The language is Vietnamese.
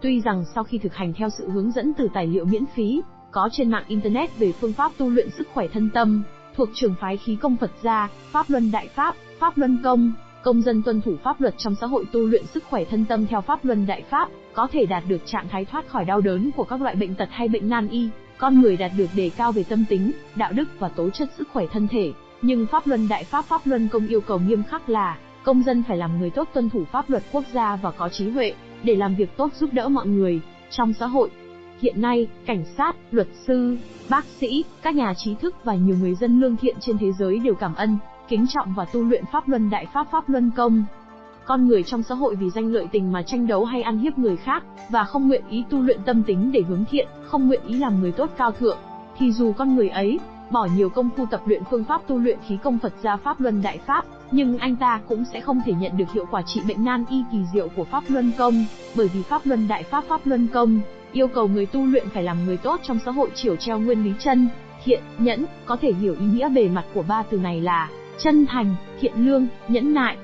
Tuy rằng sau khi thực hành theo sự hướng dẫn từ tài liệu miễn phí, có trên mạng Internet về phương pháp tu luyện sức khỏe thân tâm, thuộc trường phái khí công Phật gia, Pháp Luân Đại Pháp, Pháp Luân Công, công dân tuân thủ pháp luật trong xã hội tu luyện sức khỏe thân tâm theo Pháp Luân Đại Pháp, có thể đạt được trạng thái thoát khỏi đau đớn của các loại bệnh tật hay bệnh nan y, con người đạt được đề cao về tâm tính, đạo đức và tố chất sức khỏe thân thể. Nhưng Pháp Luân Đại Pháp Pháp Luân Công yêu cầu nghiêm khắc là, công dân phải làm người tốt tuân thủ pháp luật quốc gia và có trí huệ, để làm việc tốt giúp đỡ mọi người, trong xã hội. Hiện nay, cảnh sát, luật sư, bác sĩ, các nhà trí thức và nhiều người dân lương thiện trên thế giới đều cảm ơn, kính trọng và tu luyện Pháp Luân Đại Pháp Pháp Luân Công. Con người trong xã hội vì danh lợi tình mà tranh đấu hay ăn hiếp người khác, và không nguyện ý tu luyện tâm tính để hướng thiện, không nguyện ý làm người tốt cao thượng, thì dù con người ấy bỏ nhiều công phu tập luyện phương pháp tu luyện khí công Phật gia Pháp Luân Đại Pháp, nhưng anh ta cũng sẽ không thể nhận được hiệu quả trị bệnh nan y kỳ diệu của Pháp Luân Công, bởi vì Pháp Luân Đại Pháp Pháp Luân Công yêu cầu người tu luyện phải làm người tốt trong xã hội chiều treo nguyên lý chân, thiện, nhẫn, có thể hiểu ý nghĩa bề mặt của ba từ này là chân thành, thiện lương, nhẫn nại,